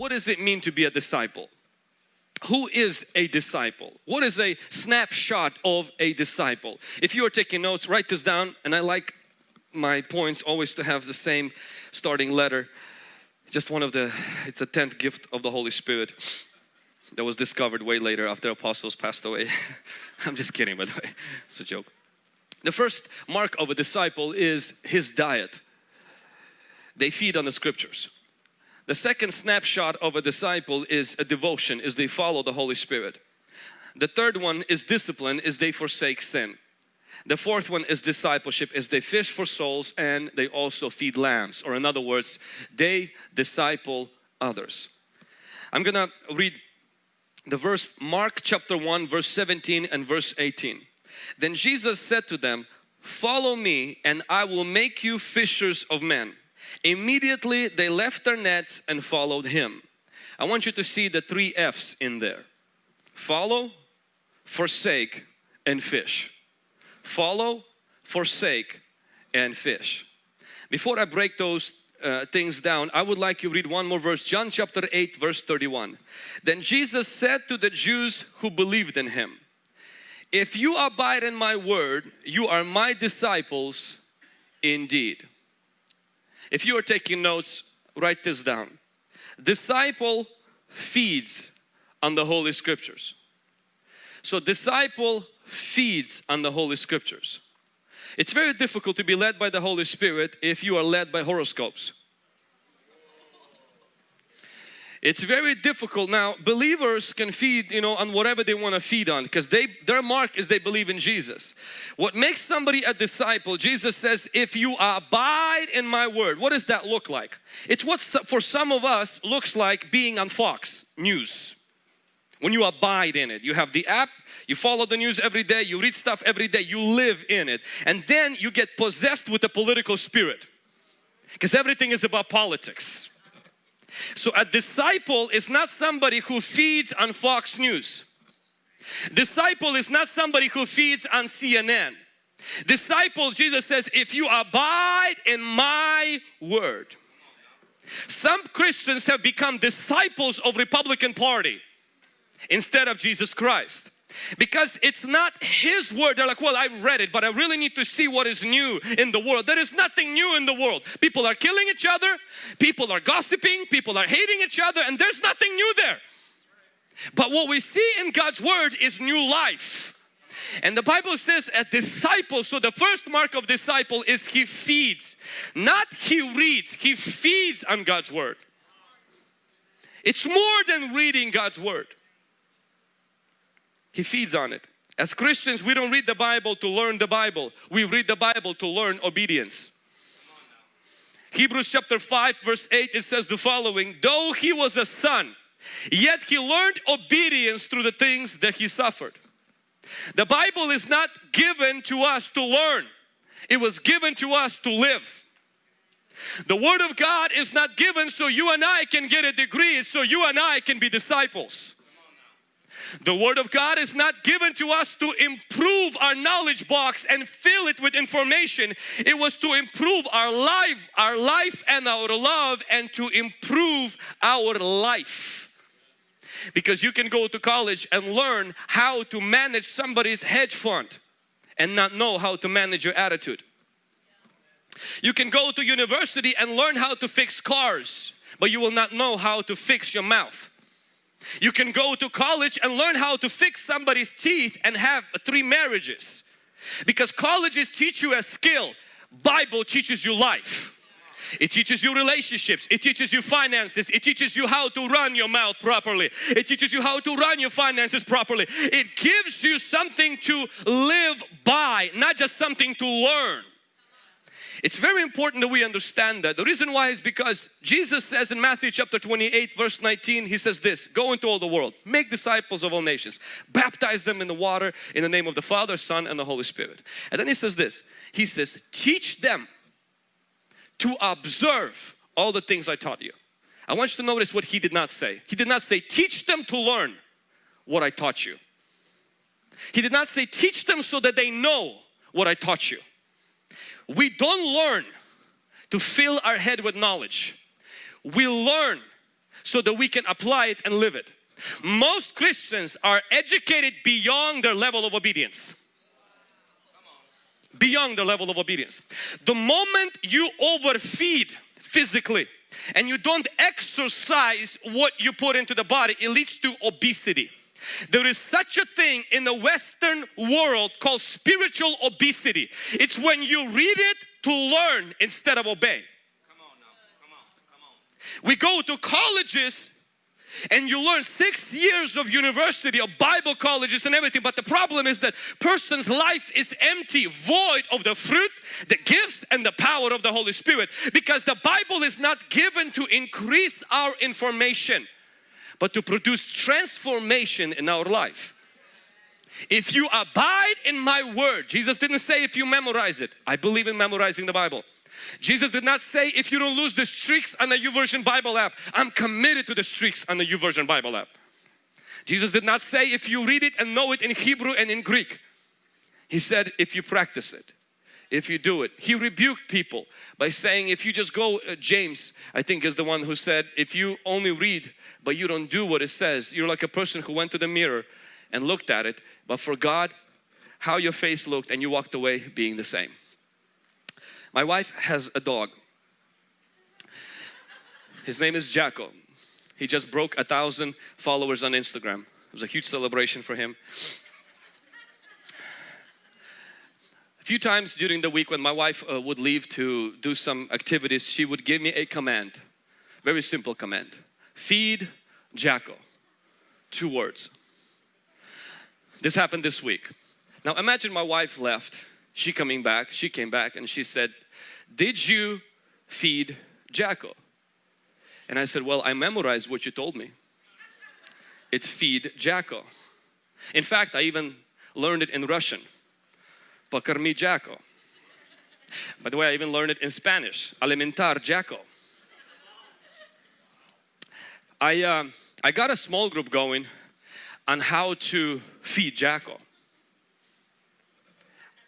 what does it mean to be a disciple? Who is a disciple? What is a snapshot of a disciple? If you are taking notes, write this down and I like my points always to have the same starting letter. Just one of the, it's a 10th gift of the Holy Spirit that was discovered way later after apostles passed away. I'm just kidding by the way, it's a joke. The first mark of a disciple is his diet. They feed on the scriptures. The second snapshot of a disciple is a devotion, is they follow the Holy Spirit. The third one is discipline, is they forsake sin. The fourth one is discipleship, is they fish for souls and they also feed lambs. Or in other words, they disciple others. I'm gonna read the verse Mark chapter 1 verse 17 and verse 18. Then Jesus said to them, follow me and I will make you fishers of men. Immediately they left their nets and followed him. I want you to see the three F's in there. Follow, forsake and fish. Follow, forsake and fish. Before I break those uh, things down, I would like you read one more verse. John chapter 8 verse 31. Then Jesus said to the Jews who believed in Him, If you abide in my word, you are my disciples indeed. If you are taking notes, write this down. Disciple feeds on the Holy Scriptures. So disciple feeds on the Holy Scriptures. It's very difficult to be led by the Holy Spirit if you are led by horoscopes. It's very difficult now. Believers can feed, you know, on whatever they want to feed on because they their mark is they believe in Jesus. What makes somebody a disciple, Jesus says, if you abide in my word, what does that look like? It's what for some of us looks like being on Fox News. When you abide in it, you have the app, you follow the news every day, you read stuff every day, you live in it. And then you get possessed with the political spirit because everything is about politics so a disciple is not somebody who feeds on Fox News. Disciple is not somebody who feeds on CNN. Disciple, Jesus says, if you abide in my word. Some Christians have become disciples of Republican Party instead of Jesus Christ because it's not his word. They're like well I read it but I really need to see what is new in the world. There is nothing new in the world. People are killing each other. People are gossiping. People are hating each other and there's nothing new there. But what we see in God's word is new life. And the Bible says a disciple so the first mark of disciple is he feeds not he reads. He feeds on God's word. It's more than reading God's word he feeds on it. As Christians, we don't read the Bible to learn the Bible. We read the Bible to learn obedience. Hebrews chapter 5 verse 8 it says the following though he was a son yet he learned obedience through the things that he suffered. The Bible is not given to us to learn it was given to us to live. The Word of God is not given so you and I can get a degree so you and I can be disciples. The Word of God is not given to us to improve our knowledge box and fill it with information. It was to improve our life, our life and our love and to improve our life. Because you can go to college and learn how to manage somebody's hedge fund and not know how to manage your attitude. You can go to university and learn how to fix cars, but you will not know how to fix your mouth. You can go to college and learn how to fix somebody's teeth and have three marriages. Because colleges teach you a skill, Bible teaches you life. It teaches you relationships. It teaches you finances. It teaches you how to run your mouth properly. It teaches you how to run your finances properly. It gives you something to live by, not just something to learn. It's very important that we understand that. The reason why is because Jesus says in Matthew chapter 28 verse 19 He says this Go into all the world, make disciples of all nations, baptize them in the water in the name of the Father, Son and the Holy Spirit. And then He says this He says teach them to observe all the things I taught you. I want you to notice what He did not say. He did not say teach them to learn what I taught you. He did not say teach them so that they know what I taught you we don't learn to fill our head with knowledge. We learn so that we can apply it and live it. Most Christians are educated beyond their level of obedience. Beyond their level of obedience. The moment you overfeed physically and you don't exercise what you put into the body, it leads to obesity. There is such a thing in the Western world called spiritual obesity. It's when you read it to learn instead of obey. Come on now. Come on. Come on. We go to colleges and you learn six years of university of bible colleges and everything but the problem is that person's life is empty void of the fruit the gifts and the power of the holy spirit because the bible is not given to increase our information but to produce transformation in our life if you abide in my word jesus didn't say if you memorize it i believe in memorizing the bible Jesus did not say if you don't lose the streaks on the YouVersion Bible app, I'm committed to the streaks on the YouVersion Bible app. Jesus did not say if you read it and know it in Hebrew and in Greek. He said if you practice it, if you do it. He rebuked people by saying if you just go, uh, James I think is the one who said if you only read but you don't do what it says, you're like a person who went to the mirror and looked at it but forgot how your face looked and you walked away being the same. My wife has a dog. His name is Jacko. He just broke a thousand followers on Instagram. It was a huge celebration for him. A few times during the week when my wife uh, would leave to do some activities, she would give me a command. Very simple command. Feed Jacko. Two words. This happened this week. Now imagine my wife left, she coming back, she came back and she said, did you feed Jacko? And I said, well, I memorized what you told me. It's feed Jacko. In fact, I even learned it in Russian. Покорми Jacko. By the way, I even learned it in Spanish. Alimentar Jacko. I, uh, I got a small group going on how to feed Jacko.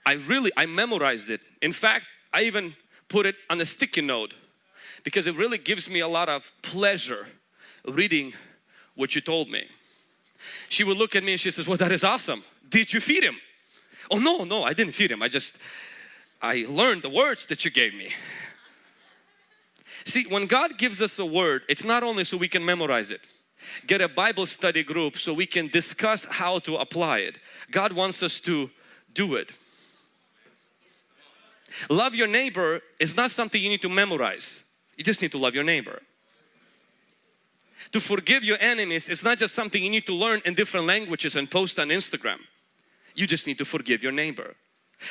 I really, I memorized it. In fact, I even put it on a sticky note because it really gives me a lot of pleasure reading what you told me. She would look at me and she says, well that is awesome. Did you feed him? Oh no, no, I didn't feed him. I just, I learned the words that you gave me. See, when God gives us a word, it's not only so we can memorize it, get a Bible study group so we can discuss how to apply it. God wants us to do it. Love your neighbor is not something you need to memorize. You just need to love your neighbor. To forgive your enemies is not just something you need to learn in different languages and post on Instagram. You just need to forgive your neighbor.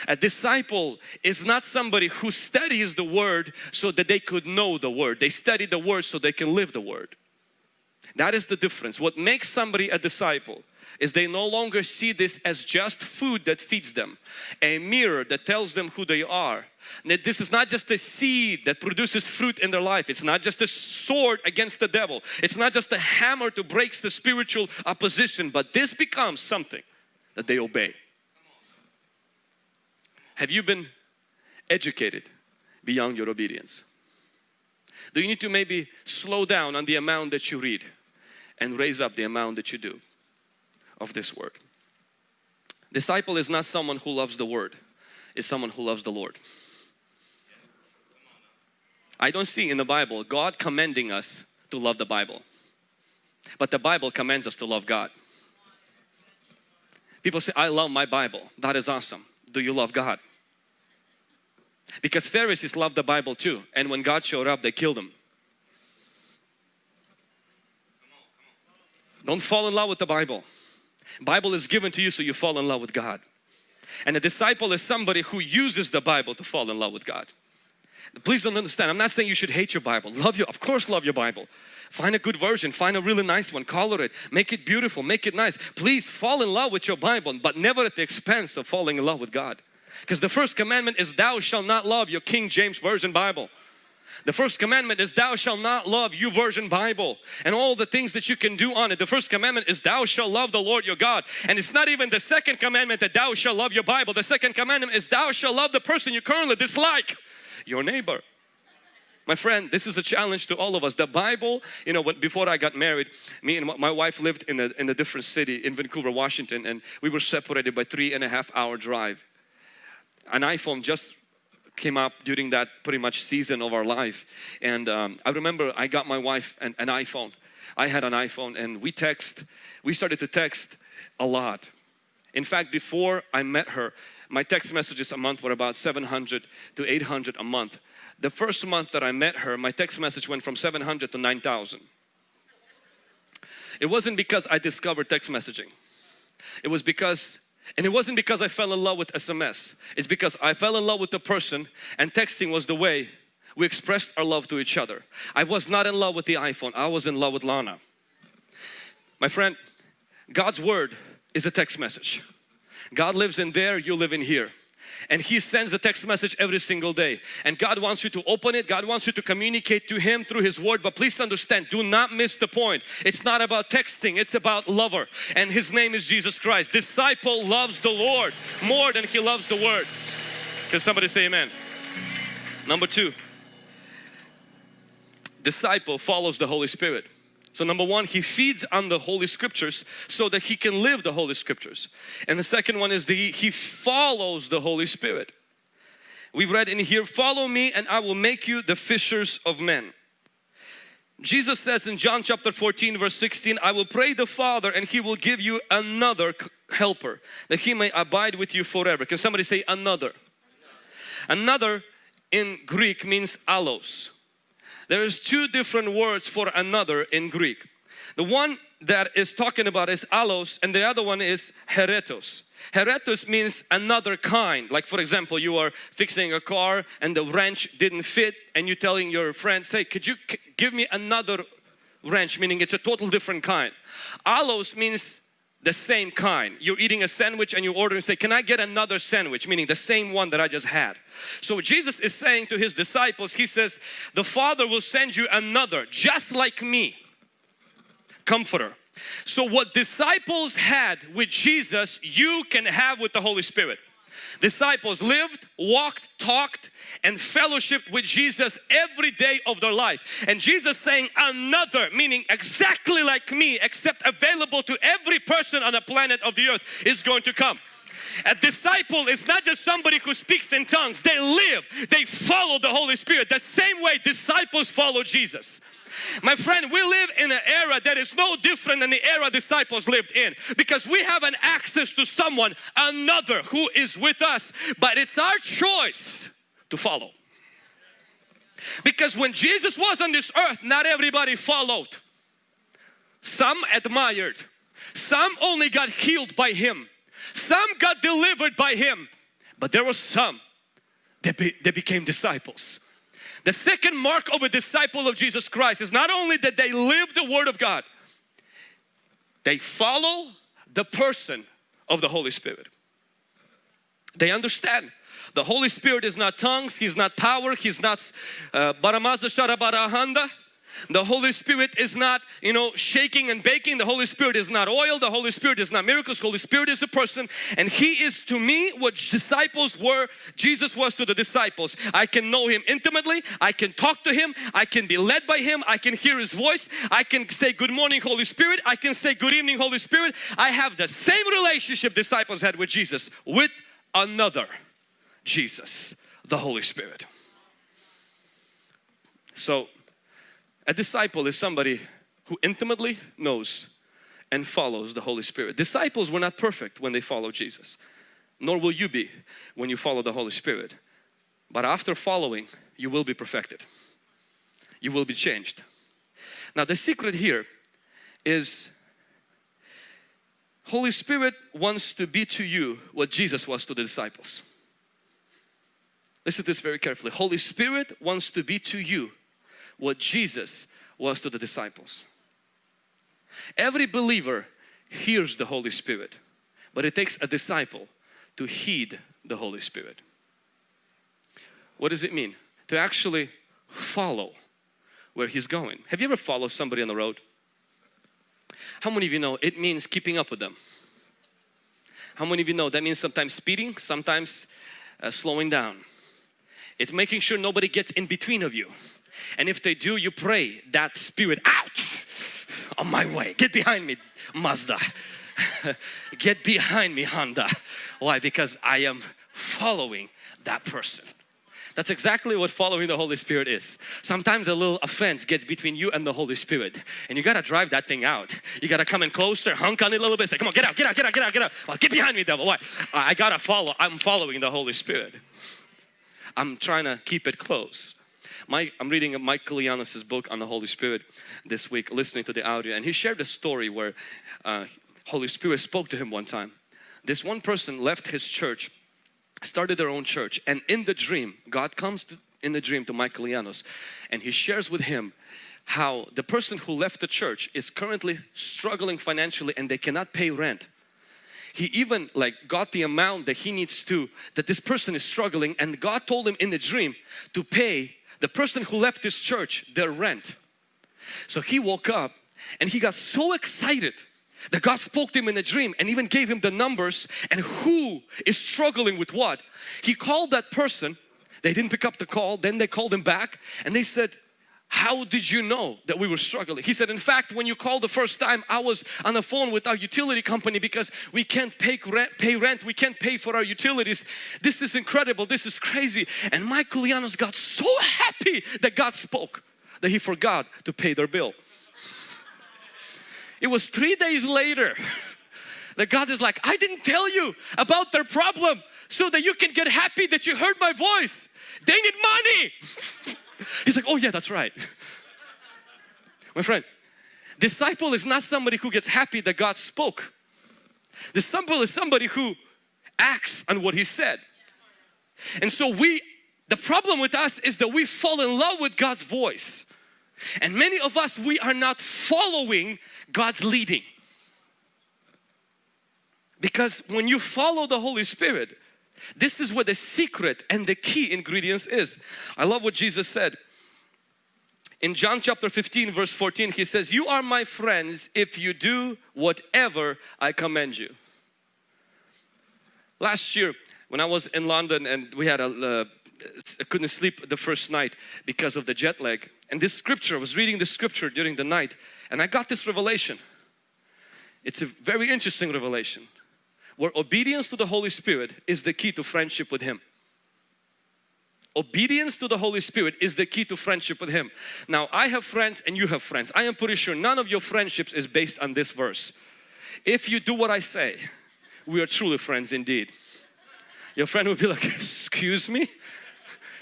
A disciple is not somebody who studies the word so that they could know the word. They study the word so they can live the word. That is the difference. What makes somebody a disciple is they no longer see this as just food that feeds them, a mirror that tells them who they are. That this is not just a seed that produces fruit in their life. It's not just a sword against the devil. It's not just a hammer to break the spiritual opposition, but this becomes something that they obey. Have you been educated beyond your obedience? Do you need to maybe slow down on the amount that you read and raise up the amount that you do? of this word. Disciple is not someone who loves the word, it's someone who loves the Lord. I don't see in the Bible God commending us to love the Bible, but the Bible commands us to love God. People say, I love my Bible. That is awesome. Do you love God? Because Pharisees loved the Bible too, and when God showed up, they killed him. Don't fall in love with the Bible. Bible is given to you so you fall in love with God. And a disciple is somebody who uses the Bible to fall in love with God. Please don't understand, I'm not saying you should hate your Bible. Love you, of course love your Bible. Find a good version, find a really nice one, color it, make it beautiful, make it nice. Please fall in love with your Bible, but never at the expense of falling in love with God. Because the first commandment is thou shalt not love your King James Version Bible. The first commandment is thou shalt not love YouVersion Bible and all the things that you can do on it. The first commandment is thou shalt love the Lord your God. And it's not even the second commandment that thou shalt love your Bible. The second commandment is thou shalt love the person you currently dislike, your neighbor. My friend, this is a challenge to all of us. The Bible, you know, when, before I got married, me and my wife lived in a, in a different city in Vancouver, Washington, and we were separated by three and a half hour drive. An iPhone just came up during that pretty much season of our life. And um, I remember I got my wife an, an iPhone. I had an iPhone and we text, we started to text a lot. In fact, before I met her, my text messages a month were about 700 to 800 a month. The first month that I met her, my text message went from 700 to 9,000. It wasn't because I discovered text messaging. It was because, and it wasn't because I fell in love with SMS. It's because I fell in love with the person and texting was the way we expressed our love to each other. I was not in love with the iPhone. I was in love with Lana. My friend, God's Word is a text message. God lives in there, you live in here. And He sends a text message every single day. And God wants you to open it. God wants you to communicate to Him through His Word. But please understand, do not miss the point. It's not about texting, it's about lover. And His name is Jesus Christ. Disciple loves the Lord more than he loves the Word. Can somebody say amen? Number two, disciple follows the Holy Spirit. So number one, he feeds on the Holy Scriptures so that he can live the Holy Scriptures. And the second one is the, he follows the Holy Spirit. We've read in here, follow me and I will make you the fishers of men. Jesus says in John chapter 14 verse 16, I will pray the Father and He will give you another helper that He may abide with you forever. Can somebody say another? Another in Greek means allos. There is two different words for another in Greek. The one that is talking about is allos and the other one is heretos. Heretos means another kind. Like for example, you are fixing a car and the wrench didn't fit and you're telling your friends, hey, could you give me another wrench? Meaning it's a total different kind. Allos means the same kind. You're eating a sandwich and you order and say, can I get another sandwich? Meaning the same one that I just had. So Jesus is saying to His disciples, He says, the Father will send you another just like me, comforter. So what disciples had with Jesus, you can have with the Holy Spirit. Disciples lived, walked, talked and fellowship with Jesus every day of their life. And Jesus saying another, meaning exactly like me, except available to every person on the planet of the earth is going to come. A disciple is not just somebody who speaks in tongues. They live, they follow the Holy Spirit. The same way disciples follow Jesus. My friend, we live in an era that is no different than the era disciples lived in because we have an access to someone, another who is with us. But it's our choice to follow. Because when Jesus was on this earth, not everybody followed. Some admired. Some only got healed by Him. Some got delivered by Him. But there were some that, be, that became disciples. The second mark of a disciple of Jesus Christ is not only that they live the Word of God, they follow the person of the Holy Spirit. They understand the Holy Spirit is not tongues, He's not power, He's not uh. The Holy Spirit is not, you know, shaking and baking. The Holy Spirit is not oil. The Holy Spirit is not miracles. Holy Spirit is a person and He is to me what disciples were, Jesus was to the disciples. I can know Him intimately. I can talk to Him. I can be led by Him. I can hear His voice. I can say good morning Holy Spirit. I can say good evening Holy Spirit. I have the same relationship disciples had with Jesus with another Jesus, the Holy Spirit. So a disciple is somebody who intimately knows and follows the Holy Spirit. Disciples were not perfect when they followed Jesus, nor will you be when you follow the Holy Spirit. But after following, you will be perfected. You will be changed. Now the secret here is Holy Spirit wants to be to you what Jesus was to the disciples. Listen to this very carefully. Holy Spirit wants to be to you what Jesus was to the disciples. Every believer hears the Holy Spirit, but it takes a disciple to heed the Holy Spirit. What does it mean? To actually follow where He's going. Have you ever followed somebody on the road? How many of you know it means keeping up with them? How many of you know that means sometimes speeding, sometimes uh, slowing down? It's making sure nobody gets in between of you. And if they do, you pray that spirit out on my way. Get behind me, Mazda. Get behind me, Honda. Why? Because I am following that person. That's exactly what following the Holy Spirit is. Sometimes a little offense gets between you and the Holy Spirit and you gotta drive that thing out. You gotta come in closer, hunk on it a little bit, say, come on, get out, get out, get out, get out, get out. Well, get behind me, devil. Why? I gotta follow, I'm following the Holy Spirit. I'm trying to keep it close. Mike, I'm reading Mike book on the Holy Spirit this week, listening to the audio, and he shared a story where uh, Holy Spirit spoke to him one time. This one person left his church started their own church and in the dream God comes to, in the dream to Koulianos and he shares with him how the person who left the church is currently struggling financially and they cannot pay rent he even like got the amount that he needs to that this person is struggling and God told him in the dream to pay the person who left this church their rent. So he woke up and he got so excited that God spoke to him in a dream and even gave him the numbers and who is struggling with what. He called that person, they didn't pick up the call, then they called him back and they said, how did you know that we were struggling? He said, in fact, when you called the first time, I was on the phone with our utility company because we can't pay rent, pay rent, we can't pay for our utilities. This is incredible, this is crazy. And Michael Koulianos got so happy that God spoke that he forgot to pay their bill. It was three days later that God is like, I didn't tell you about their problem so that you can get happy that you heard my voice. They need money. He's like, oh yeah, that's right. My friend, disciple is not somebody who gets happy that God spoke. Disciple is somebody who acts on what he said. And so we, the problem with us is that we fall in love with God's voice. And many of us, we are not following God's leading. Because when you follow the Holy Spirit, this is where the secret and the key ingredients is. I love what Jesus said. In John chapter 15 verse 14 he says, You are my friends if you do whatever I command you. Last year when I was in London and we had a, uh, I couldn't sleep the first night because of the jet lag and this scripture, I was reading the scripture during the night and I got this revelation. It's a very interesting revelation where obedience to the Holy Spirit is the key to friendship with Him. Obedience to the Holy Spirit is the key to friendship with Him. Now I have friends and you have friends. I am pretty sure none of your friendships is based on this verse. If you do what I say, we are truly friends indeed. Your friend will be like, excuse me?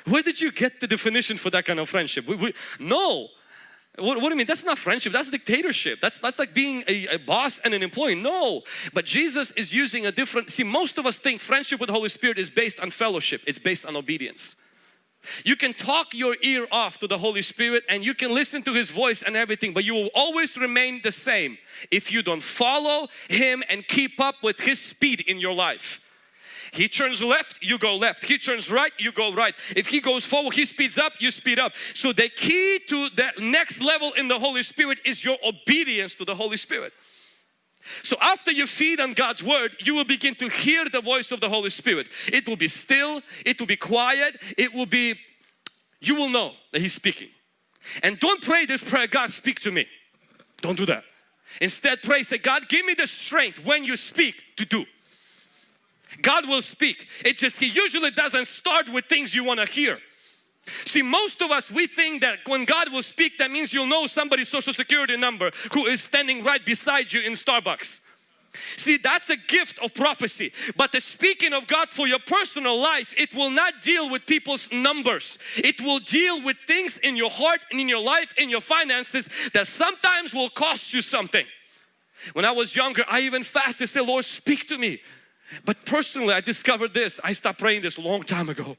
Where did you get the definition for that kind of friendship? We, we, no. What, what, do you mean? That's not friendship. That's dictatorship. That's, that's like being a, a boss and an employee. No. But Jesus is using a different... See, most of us think friendship with the Holy Spirit is based on fellowship. It's based on obedience. You can talk your ear off to the Holy Spirit and you can listen to His voice and everything but you will always remain the same if you don't follow Him and keep up with His speed in your life. He turns left, you go left. He turns right, you go right. If he goes forward, he speeds up, you speed up. So the key to the next level in the Holy Spirit is your obedience to the Holy Spirit. So after you feed on God's Word, you will begin to hear the voice of the Holy Spirit. It will be still, it will be quiet, it will be, you will know that He's speaking. And don't pray this prayer, God speak to me. Don't do that. Instead pray, say, God give me the strength when you speak to do. God will speak. It just He usually doesn't start with things you want to hear. See, most of us, we think that when God will speak, that means you'll know somebody's social security number who is standing right beside you in Starbucks. See, that's a gift of prophecy. But the speaking of God for your personal life, it will not deal with people's numbers. It will deal with things in your heart and in your life, in your finances that sometimes will cost you something. When I was younger, I even fasted, say, Lord, speak to me. But personally, I discovered this. I stopped praying this a long time ago.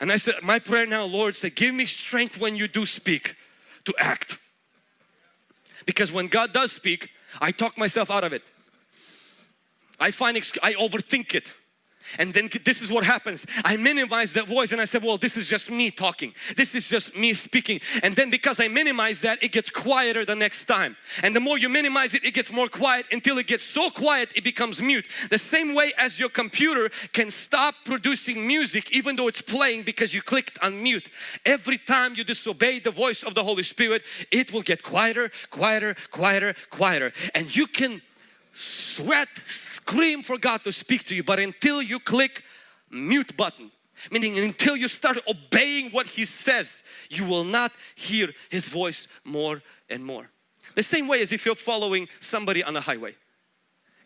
And I said, my prayer now, Lord, say, give me strength when you do speak to act. Because when God does speak, I talk myself out of it. I find, I overthink it. And then this is what happens. I minimize that voice and I said well this is just me talking. This is just me speaking. And then because I minimize that it gets quieter the next time. And the more you minimize it it gets more quiet. Until it gets so quiet it becomes mute. The same way as your computer can stop producing music even though it's playing because you clicked on mute. Every time you disobey the voice of the Holy Spirit it will get quieter quieter quieter quieter. And you can sweat, scream for God to speak to you. But until you click mute button, meaning until you start obeying what He says, you will not hear His voice more and more. The same way as if you're following somebody on a highway.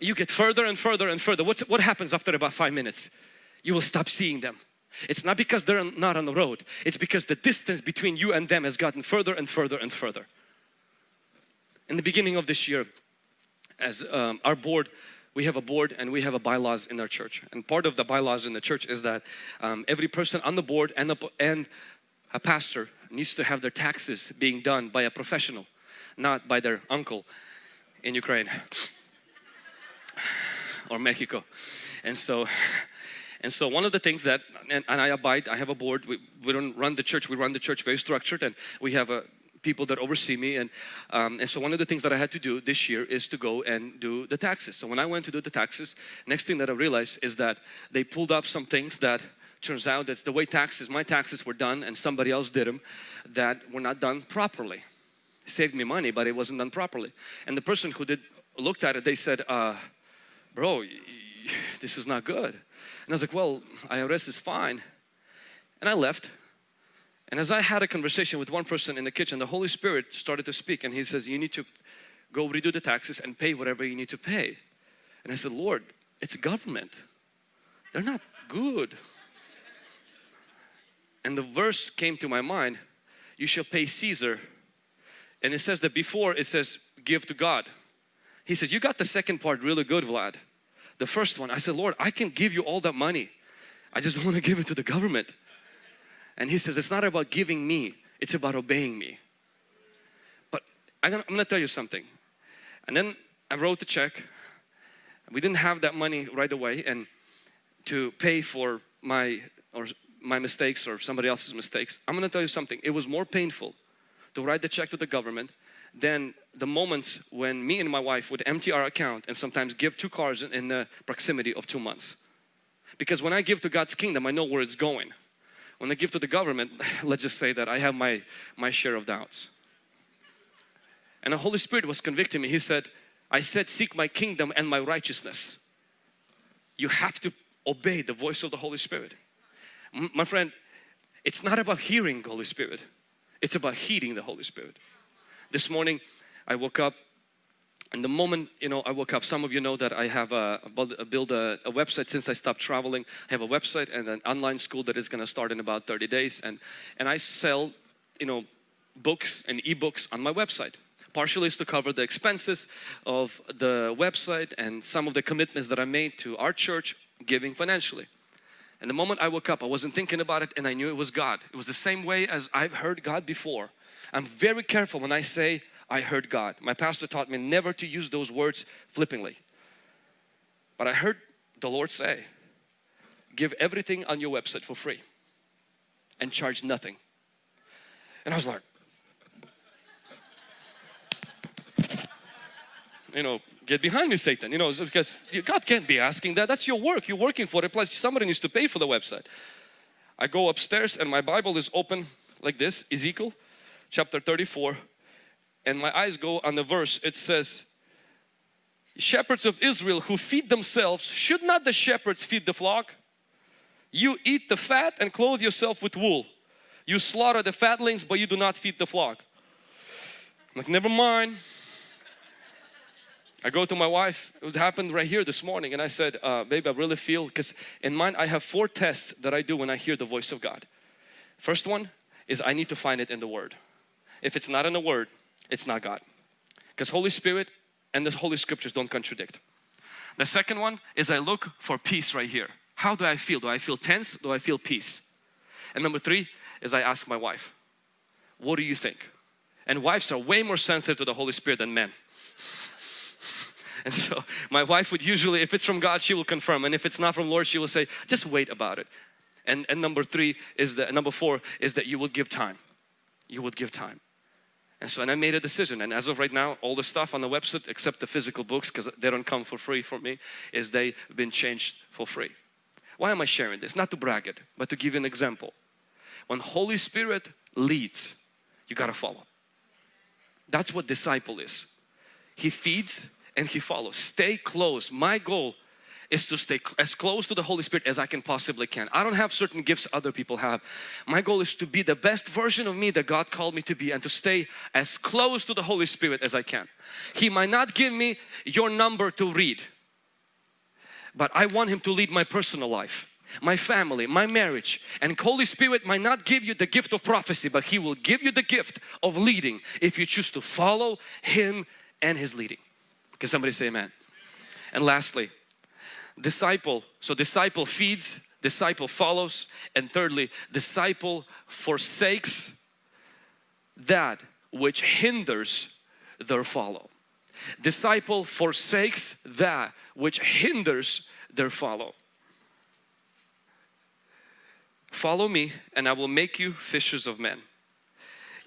You get further and further and further. What's, what happens after about five minutes? You will stop seeing them. It's not because they're not on the road. It's because the distance between you and them has gotten further and further and further. In the beginning of this year, as um, our board, we have a board and we have a bylaws in our church. And part of the bylaws in the church is that um, every person on the board and, the, and a pastor needs to have their taxes being done by a professional, not by their uncle in Ukraine or Mexico. And so, and so one of the things that, and, and I abide, I have a board, we, we don't run the church, we run the church very structured and we have a people that oversee me. And um, and so one of the things that I had to do this year is to go and do the taxes. So when I went to do the taxes next thing that I realized is that they pulled up some things that turns out that's the way taxes my taxes were done and somebody else did them that were not done properly. It saved me money but it wasn't done properly. And the person who did looked at it they said uh, bro this is not good. And I was like well IRS is fine. And I left and as I had a conversation with one person in the kitchen, the Holy Spirit started to speak and he says, you need to go redo the taxes and pay whatever you need to pay. And I said, Lord, it's government. They're not good. And the verse came to my mind, you shall pay Caesar. And it says that before it says, give to God. He says, you got the second part really good, Vlad. The first one, I said, Lord, I can give you all that money. I just want to give it to the government. And he says, it's not about giving me, it's about obeying me. But I'm gonna, I'm gonna tell you something. And then I wrote the check. We didn't have that money right away and to pay for my or my mistakes or somebody else's mistakes. I'm gonna tell you something. It was more painful to write the check to the government than the moments when me and my wife would empty our account and sometimes give two cars in the proximity of two months. Because when I give to God's kingdom, I know where it's going. When I give to the government, let's just say that I have my, my share of doubts. And the Holy Spirit was convicting me. He said, I said seek my kingdom and my righteousness. You have to obey the voice of the Holy Spirit. M my friend, it's not about hearing the Holy Spirit. It's about heeding the Holy Spirit. This morning I woke up and the moment you know I woke up some of you know that I have a, a build a, a, website since I stopped traveling. I have a website and an online school that is going to start in about 30 days. And and I sell you know books and ebooks on my website partially is to cover the expenses of the website and some of the commitments that I made to our church giving financially. And the moment I woke up I wasn't thinking about it and I knew it was God. It was the same way as I've heard God before. I'm very careful when I say I heard God. My pastor taught me never to use those words flippantly. But I heard the Lord say, give everything on your website for free and charge nothing. And I was like, you know, get behind me Satan, you know, because God can't be asking that. That's your work. You're working for it. Plus somebody needs to pay for the website. I go upstairs and my Bible is open like this, Ezekiel chapter 34 and my eyes go on the verse it says shepherds of Israel who feed themselves should not the shepherds feed the flock? You eat the fat and clothe yourself with wool. You slaughter the fatlings but you do not feed the flock. I'm like never mind. I go to my wife it happened right here this morning and I said uh, baby I really feel because in mine I have four tests that I do when I hear the voice of God. First one is I need to find it in the word. If it's not in the word it's not God. Because Holy Spirit and the Holy Scriptures don't contradict. The second one is I look for peace right here. How do I feel? Do I feel tense? Do I feel peace? And number three is I ask my wife, what do you think? And wives are way more sensitive to the Holy Spirit than men. And so my wife would usually, if it's from God, she will confirm. And if it's not from Lord, she will say, just wait about it. And, and number three is that, number four is that you will give time. You would give time. And so, and I made a decision. And as of right now, all the stuff on the website, except the physical books, because they don't come for free for me, is they've been changed for free. Why am I sharing this? Not to brag it, but to give you an example. When Holy Spirit leads, you got to follow. That's what disciple is. He feeds and he follows. Stay close. My goal is to stay as close to the Holy Spirit as I can possibly can. I don't have certain gifts other people have. My goal is to be the best version of me that God called me to be and to stay as close to the Holy Spirit as I can. He might not give me your number to read, but I want Him to lead my personal life my family, my marriage and Holy Spirit might not give you the gift of prophecy but He will give you the gift of leading if you choose to follow Him and His leading. Can somebody say amen? And lastly, disciple. So disciple feeds, disciple follows and thirdly, disciple forsakes that which hinders their follow. Disciple forsakes that which hinders their follow. Follow me and I will make you fishers of men.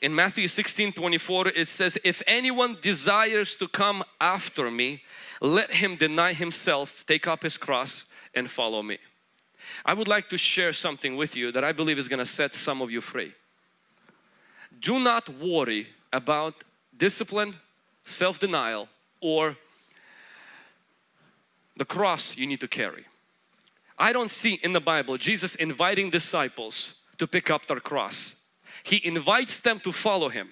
In Matthew 16, 24 it says, if anyone desires to come after me, let him deny himself, take up his cross and follow me. I would like to share something with you that I believe is going to set some of you free. Do not worry about discipline, self-denial or the cross you need to carry. I don't see in the Bible Jesus inviting disciples to pick up their cross. He invites them to follow Him.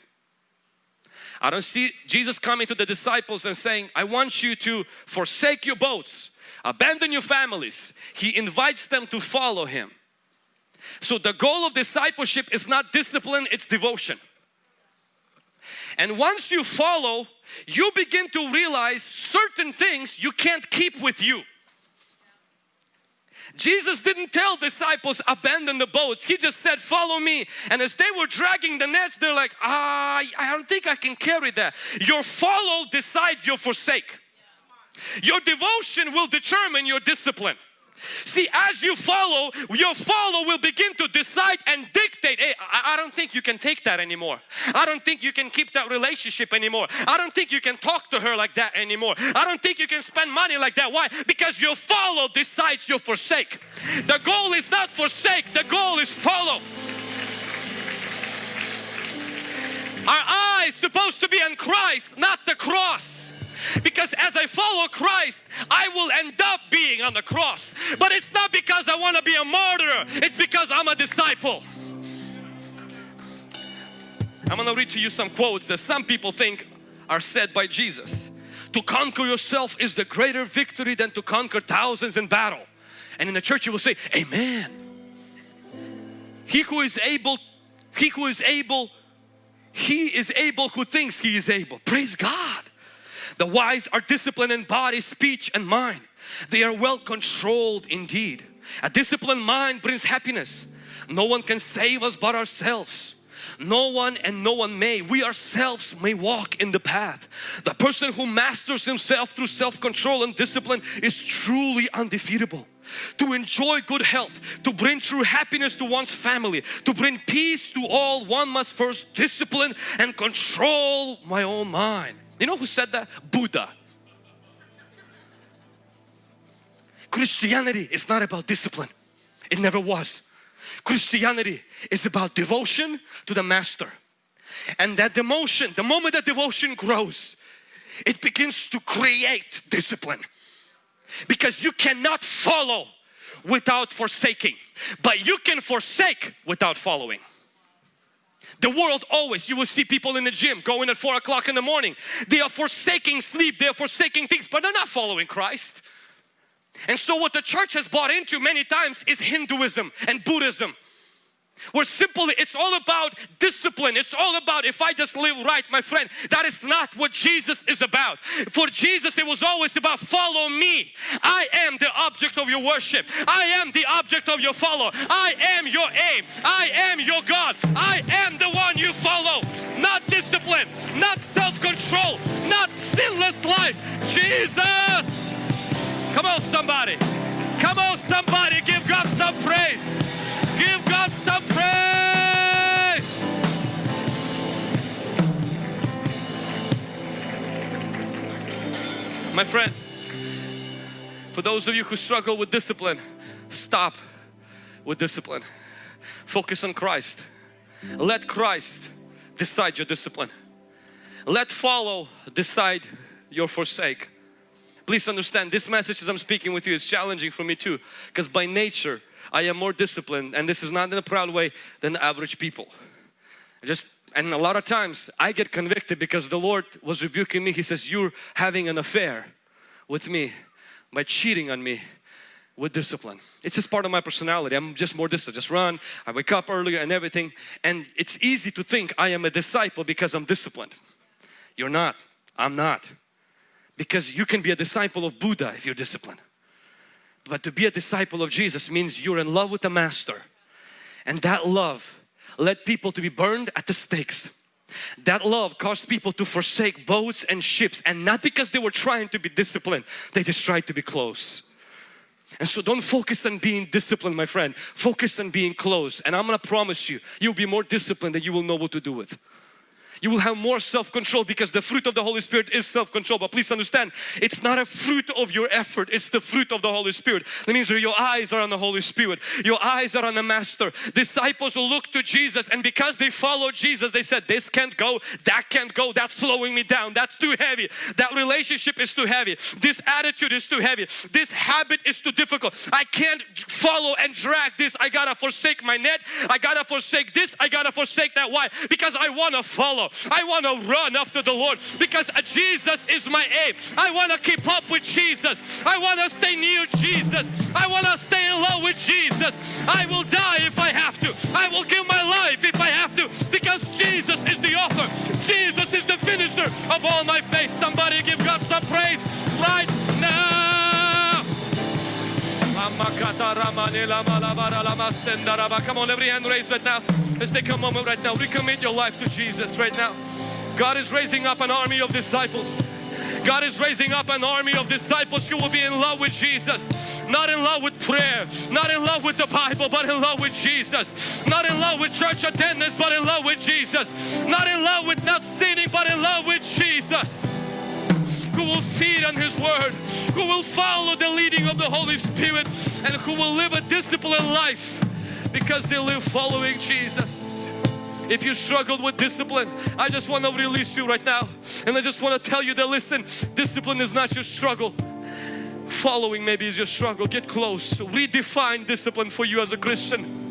I don't see Jesus coming to the disciples and saying, I want you to forsake your boats, abandon your families. He invites them to follow Him. So the goal of discipleship is not discipline, it's devotion. And once you follow, you begin to realize certain things you can't keep with you. Jesus didn't tell disciples abandon the boats. He just said follow me. And as they were dragging the nets they're like ah, I don't think I can carry that. Your follow decides your forsake. Your devotion will determine your discipline. See, as you follow, your follow will begin to decide and dictate. Hey, I, don't think you can take that anymore. I don't think you can keep that relationship anymore. I don't think you can talk to her like that anymore. I don't think you can spend money like that. Why? Because your follow decides your forsake. The goal is not forsake, the goal is follow. Our eyes supposed to be on Christ, not the cross. Because as I follow Christ, I will end up being on the cross. But it's not because I want to be a martyr, it's because I'm a disciple. I'm going to read to you some quotes that some people think are said by Jesus. To conquer yourself is the greater victory than to conquer thousands in battle. And in the church you will say, Amen. He who is able, he who is able, he is able who thinks he is able. Praise God. The wise are disciplined in body, speech and mind. They are well controlled indeed. A disciplined mind brings happiness. No one can save us but ourselves. No one and no one may. We ourselves may walk in the path. The person who masters himself through self-control and discipline is truly undefeatable. To enjoy good health, to bring true happiness to one's family, to bring peace to all, one must first discipline and control my own mind. You know who said that? Buddha. Christianity is not about discipline. It never was. Christianity is about devotion to the Master. And that devotion, the moment that devotion grows, it begins to create discipline. Because you cannot follow without forsaking, but you can forsake without following. The world always, you will see people in the gym going at 4 o'clock in the morning. They are forsaking sleep, they are forsaking things, but they're not following Christ. And so what the church has bought into many times is Hinduism and Buddhism. Where simply it's all about discipline. It's all about if I just live right, my friend. That is not what Jesus is about. For Jesus, it was always about follow me. I am the object of your worship. I am the object of your follow. I am your aim. I am your God. I am the one you follow. Not discipline, not self-control, not sinless life. Jesus. Come on, somebody. Come on, somebody. Give God some praise. Give God some praise. My friend, for those of you who struggle with discipline, stop with discipline. Focus on Christ. Let Christ decide your discipline. Let follow decide your forsake. Please understand this message as I'm speaking with you is challenging for me too because by nature I am more disciplined and this is not in a proud way than average people. Just and a lot of times I get convicted because the Lord was rebuking me. He says you're having an affair with me by cheating on me with discipline. It's just part of my personality. I'm just more disciplined. Just run. I wake up earlier and everything. And it's easy to think I am a disciple because I'm disciplined. You're not. I'm not. Because you can be a disciple of Buddha if you're disciplined. But to be a disciple of Jesus means you're in love with the Master. And that love led people to be burned at the stakes. That love caused people to forsake boats and ships and not because they were trying to be disciplined, they just tried to be close. And so don't focus on being disciplined my friend, focus on being close and I'm gonna promise you, you'll be more disciplined than you will know what to do with you will have more self-control because the fruit of the Holy Spirit is self-control. But please understand it's not a fruit of your effort. It's the fruit of the Holy Spirit. That means your eyes are on the Holy Spirit. Your eyes are on the Master. Disciples look to Jesus and because they follow Jesus they said this can't go. That can't go. That's slowing me down. That's too heavy. That relationship is too heavy. This attitude is too heavy. This habit is too difficult. I can't follow and drag this. I gotta forsake my net. I gotta forsake this. I gotta forsake that. Why? Because I want to I want to run after the Lord because Jesus is my aim. I want to keep up with Jesus. I want to stay near Jesus. I want to stay in love with Jesus. I will die if I have to. I will give my life if I have to because Jesus is the author. Jesus is the finisher of all my faith. Somebody give God some praise right. Come on, every hand raised right now. Let's take a moment right now. Recommit your life to Jesus right now. God is raising up an army of disciples. God is raising up an army of disciples You will be in love with Jesus. Not in love with prayer, not in love with the Bible, but in love with Jesus. Not in love with church attendance, but in love with Jesus. Not in love with not sinning, but in love with Jesus who will feed on His Word, who will follow the leading of the Holy Spirit and who will live a disciplined life because they live following Jesus. If you struggled with discipline, I just want to release you right now. And I just want to tell you that listen, discipline is not your struggle. Following maybe is your struggle. Get close. Redefine discipline for you as a Christian.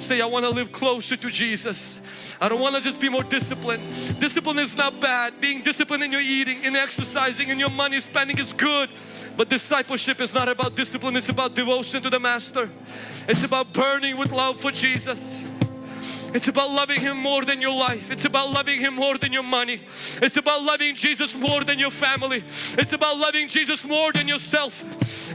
Say, I want to live closer to Jesus. I don't want to just be more disciplined. Discipline is not bad. Being disciplined in your eating, in exercising, in your money spending is good. But discipleship is not about discipline. It's about devotion to the Master. It's about burning with love for Jesus. It's about loving Him more than your life. It's about loving Him more than your money. It's about loving Jesus more than your family. It's about loving Jesus more than yourself.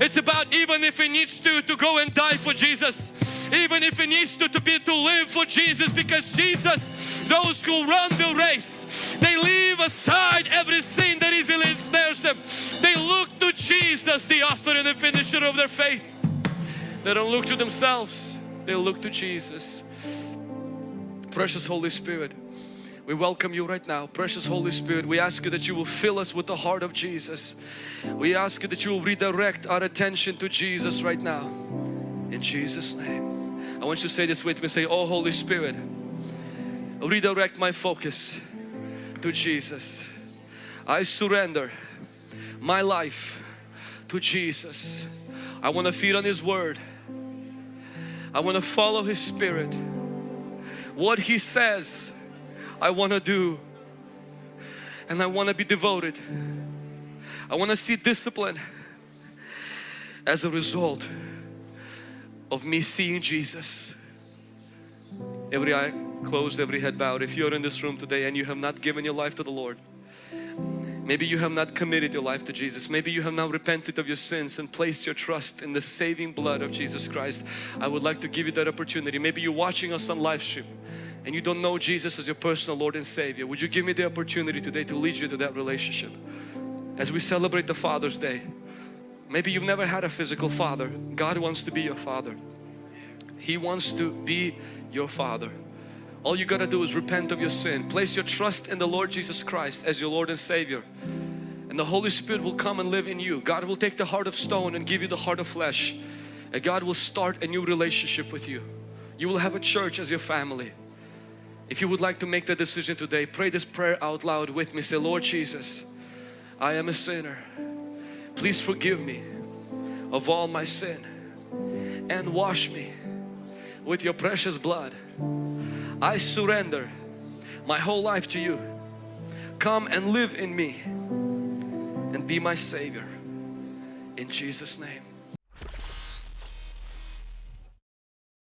It's about even if it needs to, to go and die for Jesus even if it needs to, to be to live for Jesus because Jesus, those who run the race, they leave aside everything that easily ensnares them. They look to Jesus, the author and the finisher of their faith. They don't look to themselves, they look to Jesus. Precious Holy Spirit, we welcome you right now. Precious Holy Spirit, we ask you that you will fill us with the heart of Jesus. We ask you that you will redirect our attention to Jesus right now. In Jesus' name. I want you to say this with me. Say, Oh Holy Spirit, redirect my focus to Jesus. I surrender my life to Jesus. I want to feed on His Word. I want to follow His Spirit. What He says, I want to do. And I want to be devoted. I want to see discipline as a result of me seeing Jesus. Every eye closed, every head bowed. If you're in this room today and you have not given your life to the Lord, maybe you have not committed your life to Jesus, maybe you have not repented of your sins and placed your trust in the saving blood of Jesus Christ, I would like to give you that opportunity. Maybe you're watching us on live stream and you don't know Jesus as your personal Lord and Savior. Would you give me the opportunity today to lead you to that relationship? as we celebrate the Father's Day. Maybe you've never had a physical father. God wants to be your father. He wants to be your father. All you gotta do is repent of your sin. Place your trust in the Lord Jesus Christ as your Lord and Savior. And the Holy Spirit will come and live in you. God will take the heart of stone and give you the heart of flesh. And God will start a new relationship with you. You will have a church as your family. If you would like to make that decision today, pray this prayer out loud with me. Say, Lord Jesus, I am a sinner. Please forgive me of all my sin and wash me with your precious blood. I surrender my whole life to you. Come and live in me and be my Savior. In Jesus' name.